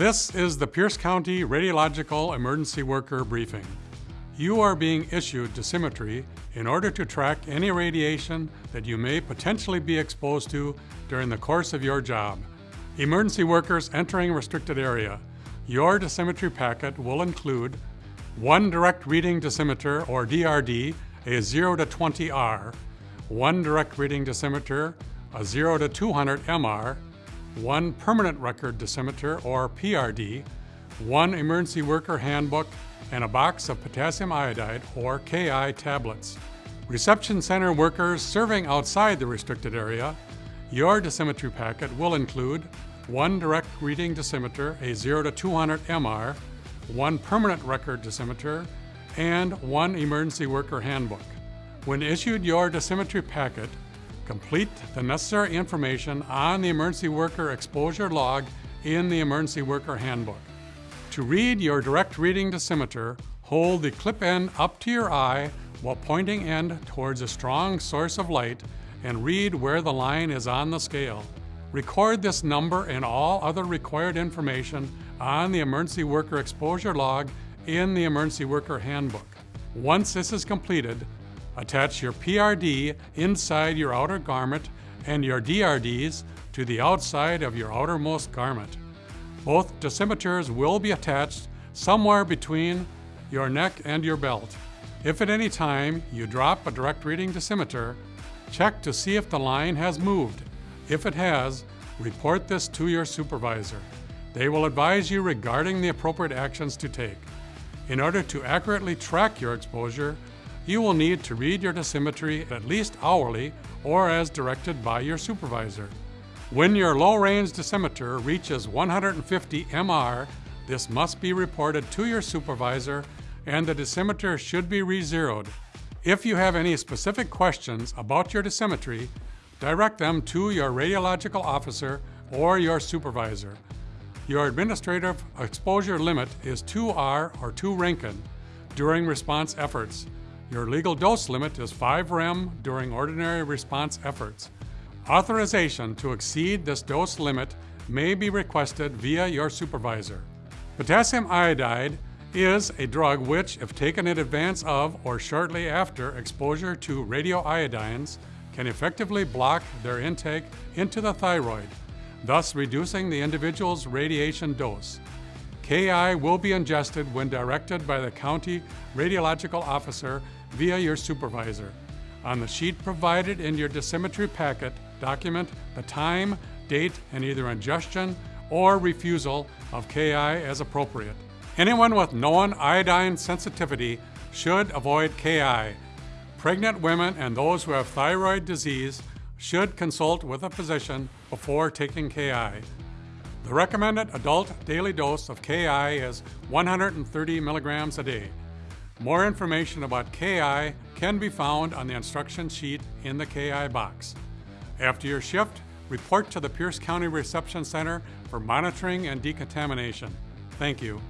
This is the Pierce County Radiological Emergency Worker Briefing. You are being issued dosimetry in order to track any radiation that you may potentially be exposed to during the course of your job. Emergency workers entering restricted area. Your dosimetry packet will include one direct reading dosimeter or DRD, a 0 to 20R, one direct reading dosimeter, a 0 to 200 MR, one permanent record dosimeter, or PRD, one emergency worker handbook, and a box of potassium iodide or KI tablets. Reception center workers serving outside the restricted area, your dosimetry packet will include one direct reading dosimeter, a 0 to 200 MR, one permanent record dosimeter, and one emergency worker handbook. When issued your dosimetry packet, complete the necessary information on the emergency worker exposure log in the emergency worker handbook. To read your direct reading dosimeter, hold the clip end up to your eye while pointing end towards a strong source of light and read where the line is on the scale. Record this number and all other required information on the emergency worker exposure log in the emergency worker handbook. Once this is completed, attach your PRD inside your outer garment and your DRDs to the outside of your outermost garment. Both dosimeters will be attached somewhere between your neck and your belt. If at any time you drop a direct reading dosimeter, check to see if the line has moved. If it has, report this to your supervisor. They will advise you regarding the appropriate actions to take. In order to accurately track your exposure, you will need to read your dosimetry at least hourly or as directed by your supervisor. When your low-range dosimeter reaches 150 MR, this must be reported to your supervisor and the dosimeter should be re-zeroed. If you have any specific questions about your dosimetry, direct them to your radiological officer or your supervisor. Your administrative exposure limit is 2R or 2 Roentgen during response efforts. Your legal dose limit is 5 rem during ordinary response efforts. Authorization to exceed this dose limit may be requested via your supervisor. Potassium iodide is a drug which, if taken in advance of or shortly after exposure to radioiodines, can effectively block their intake into the thyroid, thus reducing the individual's radiation dose. KI will be ingested when directed by the county radiological officer via your supervisor. On the sheet provided in your dosimetry packet, document the time, date, and either ingestion or refusal of KI as appropriate. Anyone with known iodine sensitivity should avoid KI. Pregnant women and those who have thyroid disease should consult with a physician before taking KI. The recommended adult daily dose of KI is 130 milligrams a day. More information about KI can be found on the instruction sheet in the KI box. After your shift, report to the Pierce County Reception Center for monitoring and decontamination. Thank you.